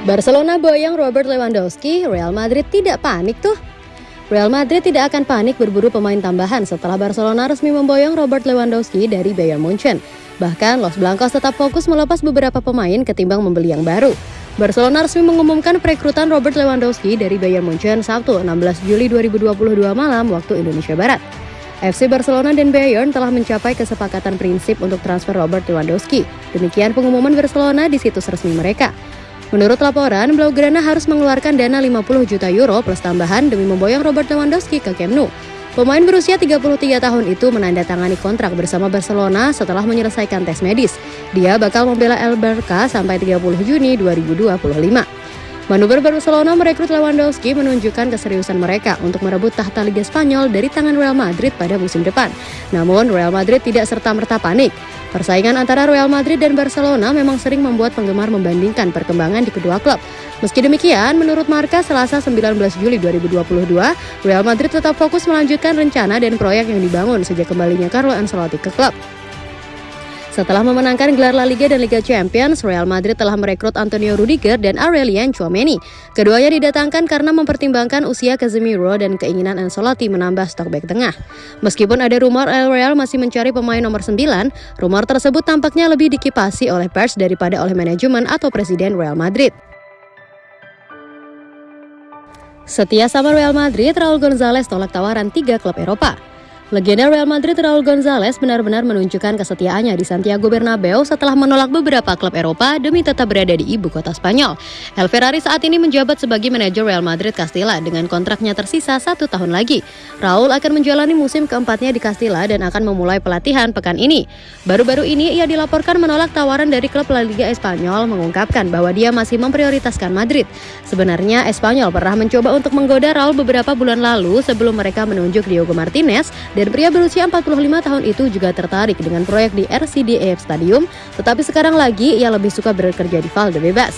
Barcelona boyong Robert Lewandowski, Real Madrid tidak panik tuh. Real Madrid tidak akan panik berburu pemain tambahan setelah Barcelona resmi memboyong Robert Lewandowski dari Bayern Munchen. Bahkan Los Blancos tetap fokus melepas beberapa pemain ketimbang membeli yang baru. Barcelona resmi mengumumkan perekrutan Robert Lewandowski dari Bayern Munchen Sabtu 16 Juli 2022 malam waktu Indonesia Barat. FC Barcelona dan Bayern telah mencapai kesepakatan prinsip untuk transfer Robert Lewandowski. Demikian pengumuman Barcelona di situs resmi mereka. Menurut laporan, Blaugrana harus mengeluarkan dana 50 juta euro plus tambahan demi memboyong Robert Lewandowski ke Camp Nou. Pemain berusia 33 tahun itu menandatangani kontrak bersama Barcelona setelah menyelesaikan tes medis. Dia bakal membela El Barca sampai 30 Juni 2025. Manuver Barcelona merekrut Lewandowski menunjukkan keseriusan mereka untuk merebut tahta Liga Spanyol dari tangan Real Madrid pada musim depan. Namun Real Madrid tidak serta-merta panik. Persaingan antara Real Madrid dan Barcelona memang sering membuat penggemar membandingkan perkembangan di kedua klub. Meski demikian, menurut Marka Selasa 19 Juli 2022, Real Madrid tetap fokus melanjutkan rencana dan proyek yang dibangun sejak kembalinya Carlo Ancelotti ke klub. Setelah memenangkan gelar La Liga dan Liga Champions, Real Madrid telah merekrut Antonio Rudiger dan Aurelian Chouameni. Keduanya didatangkan karena mempertimbangkan usia Casemiro dan keinginan Ancelotti menambah stok back tengah. Meskipun ada rumor El Real masih mencari pemain nomor 9, rumor tersebut tampaknya lebih dikipasi oleh pers daripada oleh manajemen atau presiden Real Madrid. Setia sama Real Madrid, Raul Gonzalez tolak tawaran tiga klub Eropa. Legenda Real Madrid Raul Gonzalez benar-benar menunjukkan kesetiaannya di Santiago Bernabeu setelah menolak beberapa klub Eropa demi tetap berada di ibu kota Spanyol. El Ferrari saat ini menjabat sebagai manajer Real Madrid Castilla dengan kontraknya tersisa satu tahun lagi. Raul akan menjalani musim keempatnya di Castilla dan akan memulai pelatihan pekan ini. Baru-baru ini ia dilaporkan menolak tawaran dari klub La Liga Espanyol mengungkapkan bahwa dia masih memprioritaskan Madrid. Sebenarnya Espanyol pernah mencoba untuk menggoda Raul beberapa bulan lalu sebelum mereka menunjuk Diogo Martinez dan pria berusia 45 tahun itu juga tertarik dengan proyek di RCDF Stadium, tetapi sekarang lagi ia lebih suka bekerja di Valdebebas.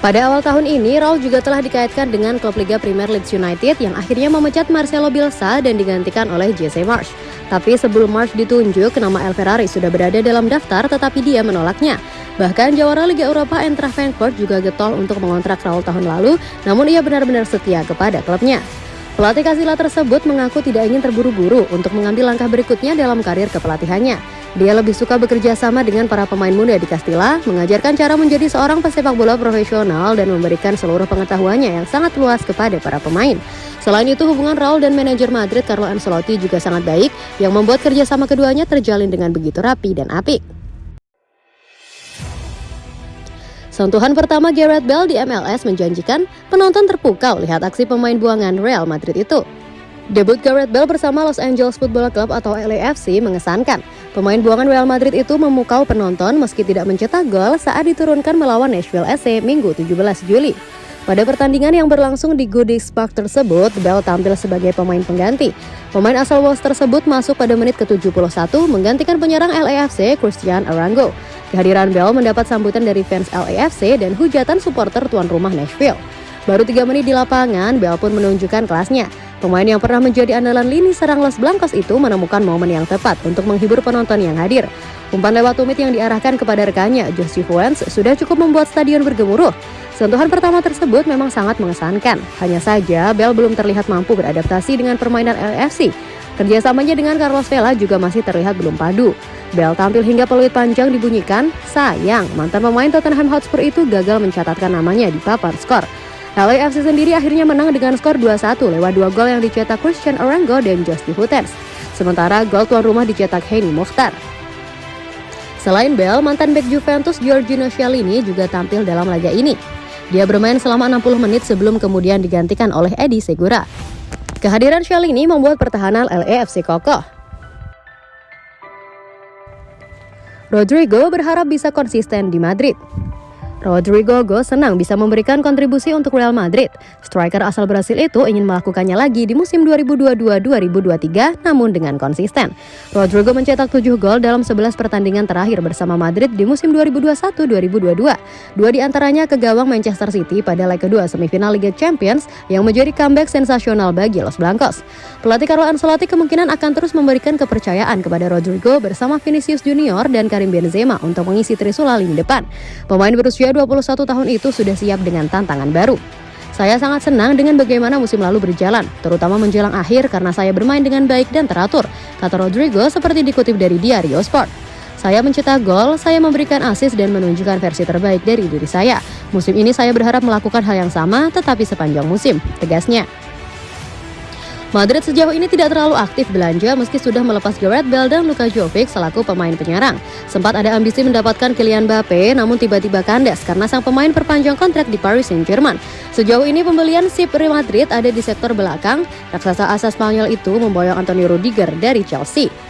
Pada awal tahun ini, Raul juga telah dikaitkan dengan klub Liga Premier Leeds United yang akhirnya memecat Marcelo Bielsa dan digantikan oleh Jesse Marsh. Tapi sebelum Marsh ditunjuk, nama El Ferrari sudah berada dalam daftar tetapi dia menolaknya. Bahkan jawara Liga Eropa Eintracht Frankfurt juga getol untuk mengontrak Raul tahun lalu, namun ia benar-benar setia kepada klubnya. Pelatih Kasila tersebut mengaku tidak ingin terburu-buru untuk mengambil langkah berikutnya dalam karir kepelatihannya. Dia lebih suka bekerja sama dengan para pemain muda di Castilla, mengajarkan cara menjadi seorang pesepak bola profesional dan memberikan seluruh pengetahuannya yang sangat luas kepada para pemain. Selain itu, hubungan Raul dan manajer Madrid Carlo Ancelotti juga sangat baik, yang membuat kerjasama keduanya terjalin dengan begitu rapi dan apik. Sentuhan pertama Gareth Bale di MLS menjanjikan penonton terpukau lihat aksi pemain buangan Real Madrid itu. Debut Gareth Bale bersama Los Angeles Football Club atau LAFC mengesankan. Pemain buangan Real Madrid itu memukau penonton meski tidak mencetak gol saat diturunkan melawan Nashville SC Minggu 17 Juli. Pada pertandingan yang berlangsung di Goodix Park tersebut, Bell tampil sebagai pemain pengganti. Pemain asal Wolves tersebut masuk pada menit ke-71 menggantikan penyerang LAFC Christian Arango. Kehadiran Bell mendapat sambutan dari fans LAFC dan hujatan supporter tuan rumah Nashville. Baru tiga menit di lapangan, Bell pun menunjukkan kelasnya. Pemain yang pernah menjadi andalan lini serang Los Blancos itu menemukan momen yang tepat untuk menghibur penonton yang hadir. Umpan lewat tumit yang diarahkan kepada rekannya, Josie Fuentes, sudah cukup membuat stadion bergemuruh. Sentuhan pertama tersebut memang sangat mengesankan. Hanya saja, Bell belum terlihat mampu beradaptasi dengan permainan LFC. Kerjasamanya dengan Carlos Vela juga masih terlihat belum padu. Bell tampil hingga peluit panjang dibunyikan, sayang mantan pemain Tottenham Hotspur itu gagal mencatatkan namanya di papan skor. LAFC sendiri akhirnya menang dengan skor 2-1 lewat dua gol yang dicetak Christian Orango dan Justin Hutens. Sementara gol tuan rumah dicetak Henny Mokhtar. Selain Bell, mantan bek Juventus Giorgino Chiellini juga tampil dalam laga ini. Dia bermain selama 60 menit sebelum kemudian digantikan oleh Edi Segura. Kehadiran Chiellini membuat pertahanan LAFC kokoh. Rodrigo berharap bisa konsisten di Madrid. Rodrigo Go senang bisa memberikan kontribusi untuk Real Madrid. Striker asal Brasil itu ingin melakukannya lagi di musim 2022-2023 namun dengan konsisten. Rodrigo mencetak 7 gol dalam 11 pertandingan terakhir bersama Madrid di musim 2021-2022. Dua di antaranya ke gawang Manchester City pada leg kedua semifinal Liga Champions yang menjadi comeback sensasional bagi Los Blancos. Pelatih Carlo Ancelotti kemungkinan akan terus memberikan kepercayaan kepada Rodrigo bersama Vinicius Junior dan Karim Benzema untuk mengisi Trisula lini depan. Pemain berusia Pria 21 tahun itu sudah siap dengan tantangan baru. Saya sangat senang dengan bagaimana musim lalu berjalan, terutama menjelang akhir karena saya bermain dengan baik dan teratur, kata Rodrigo seperti dikutip dari Diario Sport. Saya mencetak gol, saya memberikan assist dan menunjukkan versi terbaik dari diri saya. Musim ini saya berharap melakukan hal yang sama tetapi sepanjang musim, tegasnya. Madrid sejauh ini tidak terlalu aktif belanja meski sudah melepas Gareth Bale dan Luka Jovic selaku pemain penyerang. Sempat ada ambisi mendapatkan Kylian Mbappe namun tiba-tiba kandas karena sang pemain perpanjang kontrak di Paris Saint-Germain. Sejauh ini pembelian SIP Real Madrid ada di sektor belakang. Raksasa asal Spanyol itu memboyong Antonio Rudiger dari Chelsea.